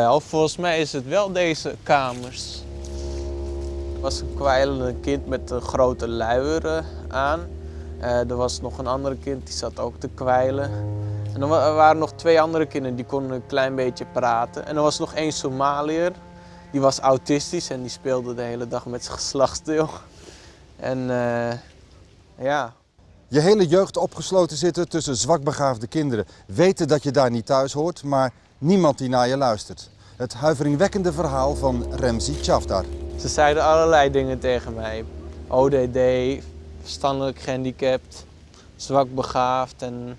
Volgens mij is het wel deze kamers. Er was een kwijlende kind met een grote luier eh, aan. Eh, er was nog een andere kind die zat ook te kwijlen. En er er waren nog twee andere kinderen die konden een klein beetje praten. En er was nog één Somaliër, die was autistisch en die speelde de hele dag met zijn geslachtsdeel. En eh, ja, Je hele jeugd opgesloten zitten tussen zwakbegaafde kinderen. Weten dat je daar niet thuis hoort, maar niemand die naar je luistert. Het huiveringwekkende verhaal van Remzi Chavdar. Ze zeiden allerlei dingen tegen mij. ODD, verstandelijk gehandicapt, zwak begaafd en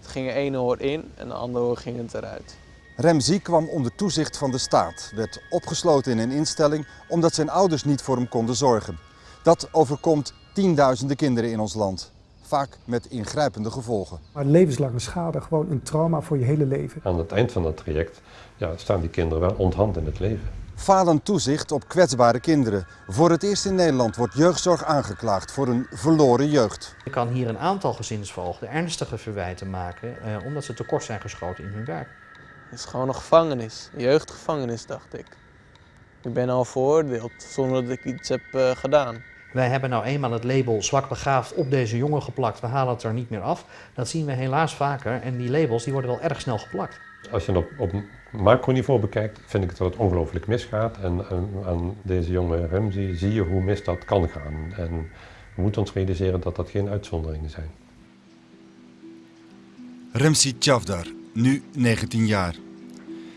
het ging er ene oor in en de andere oor ging het eruit. Remzi kwam onder toezicht van de staat, werd opgesloten in een instelling omdat zijn ouders niet voor hem konden zorgen. Dat overkomt tienduizenden kinderen in ons land, vaak met ingrijpende gevolgen. Maar levenslange schade, gewoon een trauma voor je hele leven. Aan het eind van dat traject ja, staan die kinderen wel onthand in het leven. Falend toezicht op kwetsbare kinderen. Voor het eerst in Nederland wordt jeugdzorg aangeklaagd voor een verloren jeugd. Je kan hier een aantal gezinsvoogden ernstige verwijten maken eh, omdat ze tekort zijn geschoten in hun werk. Het is gewoon een gevangenis, een jeugdgevangenis dacht ik. Ik ben al veroordeeld zonder dat ik iets heb eh, gedaan. Wij hebben nou eenmaal het label zwak begaafd op deze jongen geplakt. We halen het er niet meer af. Dat zien we helaas vaker en die labels die worden wel erg snel geplakt. Als je het op, op macroniveau bekijkt, vind ik dat het ongelooflijk misgaat. En, en aan deze jonge Remzi zie je hoe mis dat kan gaan. En we moeten ons realiseren dat dat geen uitzonderingen zijn. Remzi Chavdar, nu 19 jaar.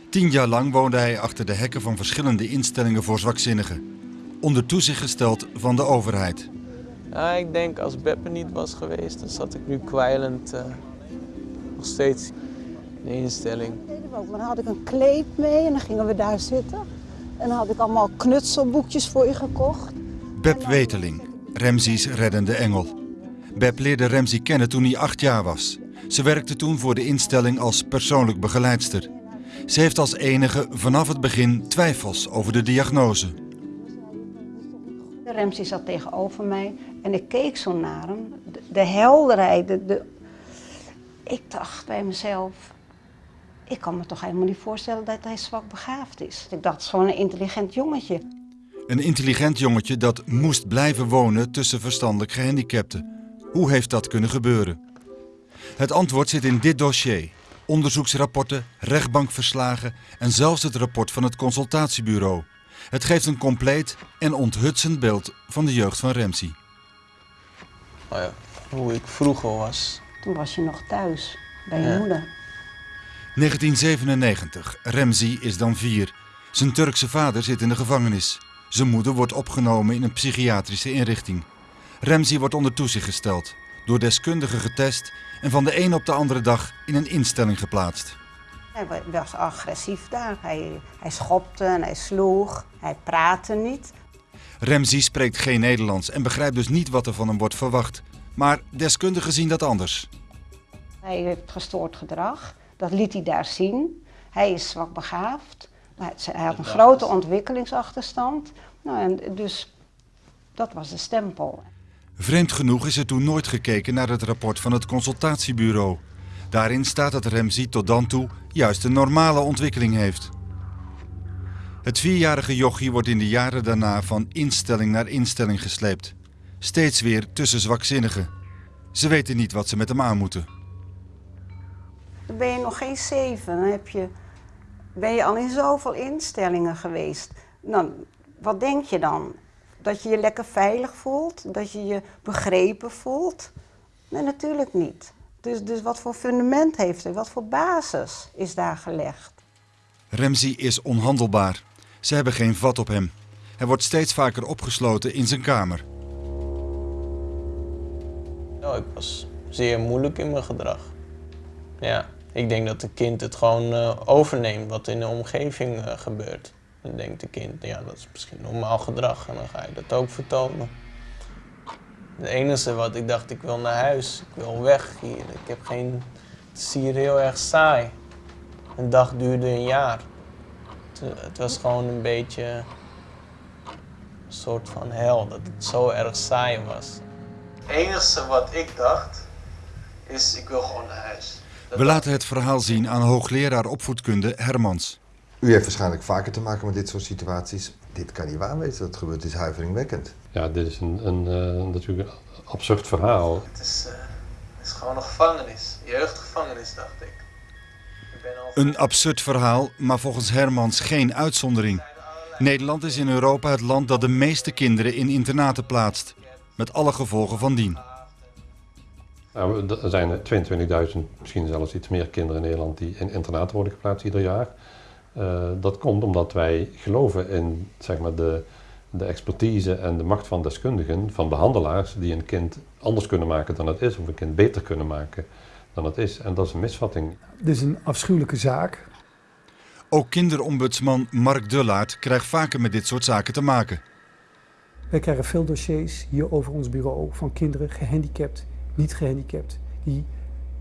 Tien jaar lang woonde hij achter de hekken van verschillende instellingen voor zwakzinnigen. Onder toezicht gesteld van de overheid. Ja, ik denk als Beppe niet was geweest, dan zat ik nu kwijlend eh, nog steeds in de instelling. Maar dan had ik een kleed mee en dan gingen we daar zitten. En dan had ik allemaal knutselboekjes voor je gekocht. Beb Weteling, Remzi's reddende engel. Beb leerde Remzi kennen toen hij acht jaar was. Ze werkte toen voor de instelling als persoonlijk begeleidster. Ze heeft als enige vanaf het begin twijfels over de diagnose. Remzi zat tegenover mij en ik keek zo naar hem. De, de helderheid, de, de... ik dacht bij mezelf, ik kan me toch helemaal niet voorstellen dat hij zwak begaafd is. Ik dacht, het is gewoon een intelligent jongetje. Een intelligent jongetje dat moest blijven wonen tussen verstandelijk gehandicapten. Hoe heeft dat kunnen gebeuren? Het antwoord zit in dit dossier. Onderzoeksrapporten, rechtbankverslagen en zelfs het rapport van het consultatiebureau. Het geeft een compleet en onthutsend beeld van de jeugd van Remzi. Oh ja, hoe ik vroeger was. Toen was je nog thuis bij je Ja. moeder. 1997. Remzi is dan vier. Zijn Turkse vader zit in de gevangenis. Zijn moeder wordt opgenomen in een psychiatrische inrichting. Remzi wordt onder toezicht gesteld, door deskundigen getest en van de een op de andere dag in een instelling geplaatst. Hij wa- was agressief daar. Hij, hij schopte en hij sloeg. Hij praatte niet. Remzi spreekt geen Nederlands en begrijpt dus niet wat er van hem wordt verwacht. Maar deskundigen zien dat anders. Hij heeft gestoord gedrag. Dat liet hij daar zien. Hij is zwak begaafd. Hij hij had een grote ontwikkelingsachterstand. Nou, en dus dat was de stempel. Vreemd genoeg is er toen nooit gekeken naar het rapport van het consultatiebureau. Daarin staat dat Remzi tot dan toe juist een normale ontwikkeling heeft. Het vierjarige jochie wordt in de jaren daarna van instelling naar instelling gesleept. Steeds weer tussen zwakzinnigen. Ze weten niet wat ze met hem aan moeten. Dan ben je nog geen zeven. Heb je, ben je al in zoveel instellingen geweest. Dan, wat denk je dan? Dat je je lekker veilig voelt? Dat je je begrepen voelt? Nee, natuurlijk niet. Dus, dus wat voor fundament heeft hij? Wat voor basis is daar gelegd? Remzi is onhandelbaar. Ze hebben geen vat op hem. Hij wordt steeds vaker opgesloten in zijn kamer. Ja, ik was zeer moeilijk in mijn gedrag. Ja, ik denk dat een kind het gewoon eh, overneemt wat in de omgeving eh, gebeurt. Dan denkt de kind, ja, dat is misschien normaal gedrag en dan ga je dat ook vertonen. Het enige wat ik dacht, ik wil naar huis, ik wil weg hier. Ik heb geen, het is hier heel erg saai. Een dag duurde een jaar. Het, het was gewoon een beetje een soort van hel, dat het zo erg saai was. Het enige wat ik dacht, is ik wil gewoon naar huis. We laten het verhaal zien aan hoogleraar opvoedkunde Hermans. U heeft waarschijnlijk vaker te maken met dit soort situaties. Dit kan niet waar wezen, dat gebeurt is huiveringwekkend. Ja, dit is een, een, eh, natuurlijk een absurd verhaal. Het is, eh, het is gewoon een gevangenis. Jeugdgevangenis, dacht ik. ik ben al Een absurd verhaal, maar volgens Hermans geen uitzondering. Nederland is in Europa het land dat de meeste kinderen in internaten plaatst. Met alle gevolgen van dien. Nou, er zijn er 22.000, misschien zelfs iets meer kinderen in Nederland die in internaten worden geplaatst ieder jaar. Eh, dat komt omdat wij geloven in zeg maar, de, de expertise en de macht van deskundigen, van behandelaars, die een kind anders kunnen maken dan het is, of een kind beter kunnen maken dan het is. En dat is een misvatting. Dit is een afschuwelijke zaak. Ook kinderombudsman Mark Dullaert krijgt vaker met dit soort zaken te maken. Wij krijgen veel dossiers hier over ons bureau van kinderen gehandicapt, niet gehandicapt, die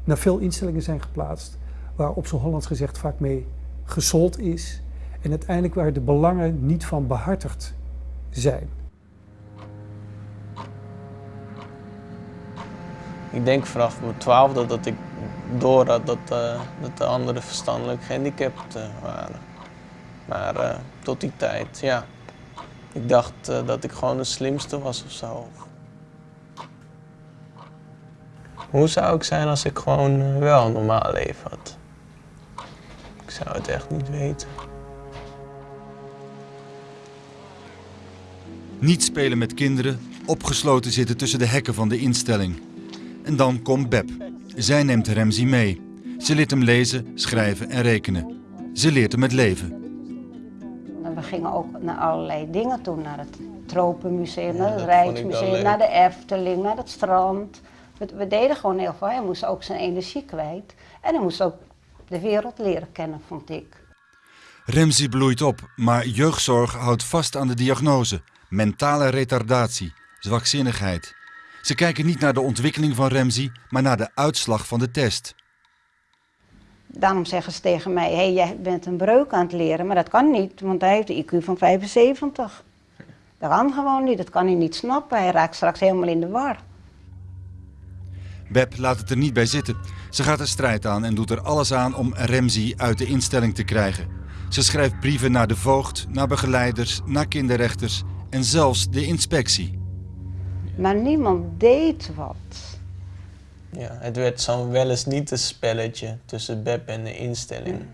naar veel instellingen zijn geplaatst, waar op zo'n Hollands gezegd vaak mee gesold is en uiteindelijk waar de belangen niet van behartigd zijn. Ik denk vanaf mijn twaalfde dat ik door had dat, eh, dat de anderen verstandelijk gehandicapt eh, waren. Maar eh, tot die tijd, ja. Ik dacht dat ik gewoon de slimste was of zo. Hoe zou ik zijn als ik gewoon wel een normaal leven had? Ik zou het echt niet weten. Niet spelen met kinderen, opgesloten zitten tussen de hekken van de instelling. En dan komt Beb. Zij neemt Remzi mee. Ze leert hem lezen, schrijven en rekenen. Ze leert hem het leven. En we gingen ook naar allerlei dingen toe, naar het Tropenmuseum, naar het Rijksmuseum, naar de Efteling, naar het strand. We, we deden gewoon heel veel. Hij moest ook zijn energie kwijt. En hij moest ook de wereld leren kennen, vond ik. Remzi bloeit op, maar jeugdzorg houdt vast aan de diagnose. Mentale retardatie, zwakzinnigheid. Ze kijken niet naar de ontwikkeling van Remzi, maar naar de uitslag van de test. Daarom zeggen ze tegen mij, hé, hey, jij bent een breuk aan het leren. Maar dat kan niet, want hij heeft een IQ van 75. Dat kan gewoon niet, dat kan hij niet snappen. Hij raakt straks helemaal in de war. Beb laat het er niet bij zitten. Ze gaat de strijd aan en doet er alles aan om Remzi uit de instelling te krijgen. Ze schrijft brieven naar de voogd, naar begeleiders, naar kinderrechters en zelfs de inspectie. Maar niemand deed wat. Ja, het werd zo'n wel eens niet een spelletje tussen Beb en de instelling.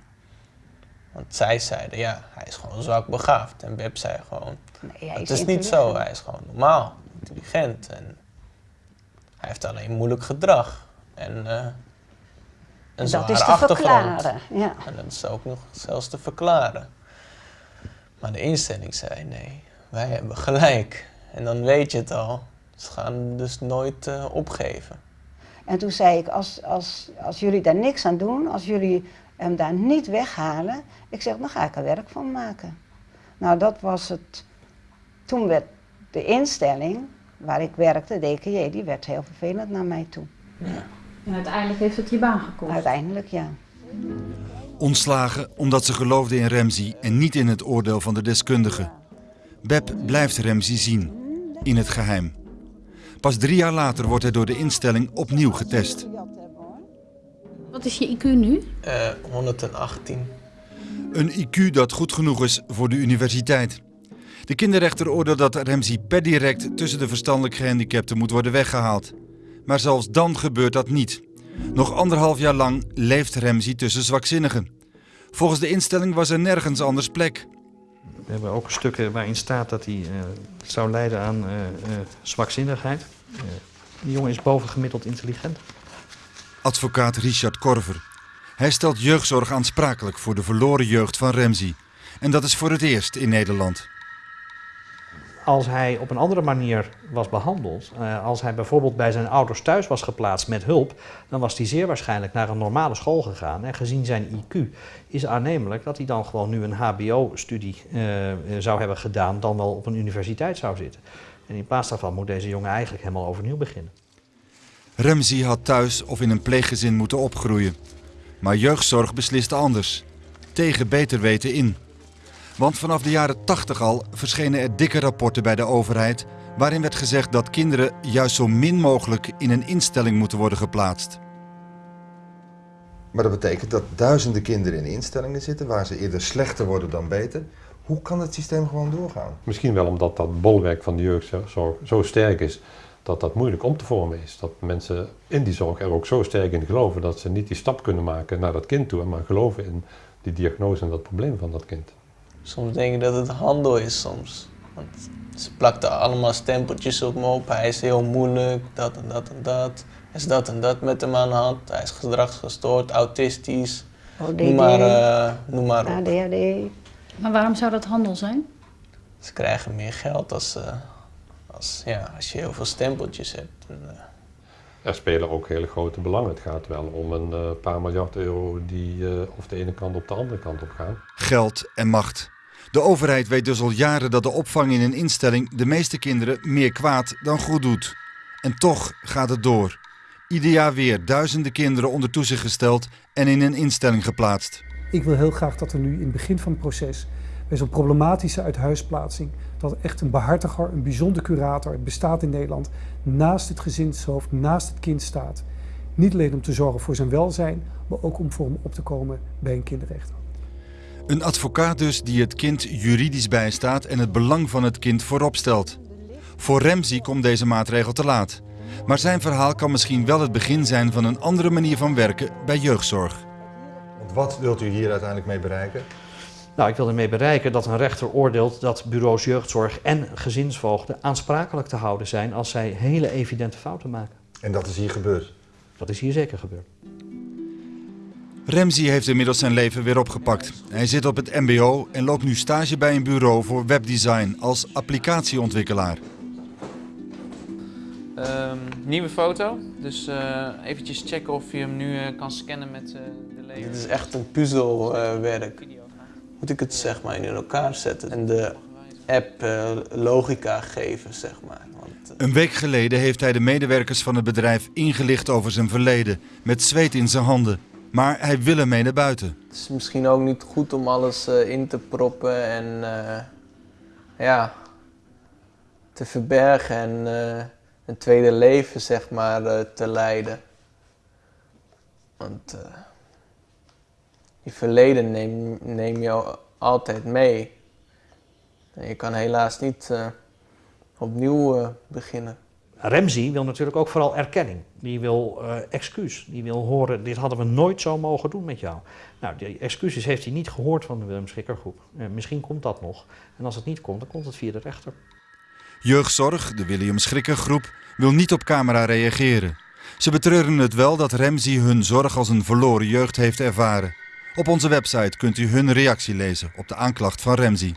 Want zij zeiden, ja, hij is gewoon zwak begaafd. En Beb zei gewoon, Nee, hij het is niet zo, hij is gewoon normaal, intelligent. En hij heeft alleen moeilijk gedrag. En eh een Dat zware is te achtergrond. verklaren. Ja. En dat is ook nog zelfs te verklaren. Maar de instelling zei, nee, wij hebben gelijk. En dan weet je het al. Ze gaan dus nooit eh, opgeven. En toen zei ik, als, als, als jullie daar niks aan doen, als jullie hem daar niet weghalen, ik zeg, dan ga ik er werk van maken. Nou, dat was het. Toen werd de instelling waar ik werkte, DKJ, die werd heel vervelend naar mij toe. En uiteindelijk heeft het je baan gekost. Uiteindelijk, ja. Ontslagen omdat ze geloofde in Remzi en niet in het oordeel van de deskundigen. Beb blijft Remzi zien, in het geheim. Pas drie jaar later wordt hij door de instelling opnieuw getest. Wat is je IQ nu? Eh 118. Een IQ dat goed genoeg is voor de universiteit. De kinderrechter oordeelt dat Remzi per direct tussen de verstandelijk gehandicapten moet worden weggehaald. Maar zelfs dan gebeurt dat niet. Nog anderhalf jaar lang leeft Remzi tussen zwakzinnigen. Volgens de instelling was er nergens anders plek. We hebben ook stukken waarin staat dat hij eh, zou lijden aan eh, eh, zwakzinnigheid. Die jongen is bovengemiddeld intelligent. Advocaat Richard Korver. Hij stelt jeugdzorg aansprakelijk voor de verloren jeugd van Remzi. En dat is voor het eerst in Nederland. Als hij op een andere manier was behandeld, eh, als hij bijvoorbeeld bij zijn ouders thuis was geplaatst met hulp, dan was hij zeer waarschijnlijk naar een normale school gegaan. En gezien zijn IQ is aannemelijk dat hij dan gewoon nu een HBO-studie eh, eh, zou hebben gedaan, dan wel op een universiteit zou zitten. En in plaats daarvan moet deze jongen eigenlijk helemaal overnieuw beginnen. Remzi had thuis of in een pleeggezin moeten opgroeien. Maar jeugdzorg besliste anders. Tegen beter weten in. Want vanaf de jaren 80 al verschenen er dikke rapporten bij de overheid... waarin werd gezegd dat kinderen juist zo min mogelijk in een instelling moeten worden geplaatst. Maar dat betekent dat duizenden kinderen in instellingen zitten waar ze eerder slechter worden dan beter. Hoe kan het systeem gewoon doorgaan? Misschien wel omdat dat bolwerk van de jeugdzorg zo sterk is, dat dat moeilijk om te vormen is. Dat mensen in die zorg er ook zo sterk in geloven dat ze niet die stap kunnen maken naar dat kind toe, maar geloven in die diagnose en dat probleem van dat kind. Soms denk ik dat het handel is soms. Want ze plakten allemaal stempeltjes op me op. Hij is heel moeilijk, dat en dat en dat. Er is dat en dat met hem aan de hand. Hij is gedragsgestoord, autistisch. ODD, Noem maar, eh, noem maar op. ADHD. Maar waarom zou dat handel zijn? Ze krijgen meer geld als, eh, als, ja, als je heel veel stempeltjes hebt. En, eh, Er spelen ook hele grote belangen. Het gaat wel om een eh, paar miljard euro die eh, of de ene kant op de andere kant op gaan. Geld en macht. De overheid weet dus al jaren dat de opvang in een instelling de meeste kinderen meer kwaad dan goed doet. En toch gaat het door. Ieder jaar weer duizenden kinderen onder toezicht gesteld en in een instelling geplaatst. Ik wil heel graag dat er nu in het begin van het proces, bij zo'n problematische uithuisplaatsing, dat echt een behartiger, een bijzonder curator, het bestaat in Nederland, naast het gezinshoofd, naast het kind staat. Niet alleen om te zorgen voor zijn welzijn, maar ook om voor hem op te komen bij een kinderrechter. Een advocaat dus die het kind juridisch bijstaat en het belang van het kind voorop stelt. Voor Remzi komt deze maatregel te laat. Maar zijn verhaal kan misschien wel het begin zijn van een andere manier van werken bij jeugdzorg. Want wat wilt u hier uiteindelijk mee bereiken? Nou, ik wil ermee bereiken dat een rechter oordeelt dat bureaus jeugdzorg en gezinsvoogden aansprakelijk te houden zijn als zij hele evidente fouten maken. En dat is hier gebeurd. Dat is hier zeker gebeurd. Remzi heeft inmiddels zijn leven weer opgepakt. Hij zit op het MBO en loopt nu stage bij een bureau voor webdesign als applicatieontwikkelaar. Ehm, nieuwe foto. Dus eh eventjes checken of je hem nu eh, kan scannen met eh, de laser. dit is echt een puzzelwerk. Moet ik het zeg maar in elkaar zetten en de app eh, logica geven, zeg maar. Want, eh, Een week geleden heeft hij de medewerkers van het bedrijf ingelicht over zijn verleden, met zweet in zijn handen. Maar hij wil ermee naar buiten. Het is misschien ook niet goed om alles eh, in te proppen en eh, ja, te verbergen en eh, een tweede leven zeg maar eh, te leiden. Want eh, je verleden neem, neem je al- altijd mee. En je kan helaas niet eh, opnieuw eh, beginnen. Remzi wil natuurlijk ook vooral erkenning. Die wil eh, excuus. Die wil horen, dit hadden we nooit zo mogen doen met jou. Nou, die excuses heeft hij niet gehoord van de Willem Schikkergroep. Eh, misschien komt dat nog. En als het niet komt, dan komt het via de rechter. Jeugdzorg, de William Schrikker groep, wil niet op camera reageren. Ze betreuren het wel dat Remzi hun zorg als een verloren jeugd heeft ervaren. Op onze website kunt u hun reactie lezen op de aanklacht van Remzi.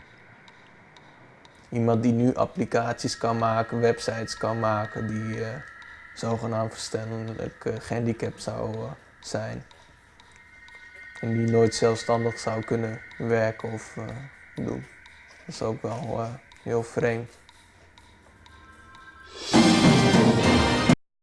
Iemand die nu applicaties kan maken, websites kan maken, die eh, zogenaamd verstandelijk eh, gehandicapt zou eh, zijn. En die nooit zelfstandig zou kunnen werken of doen. Dat is ook wel heel vreemd.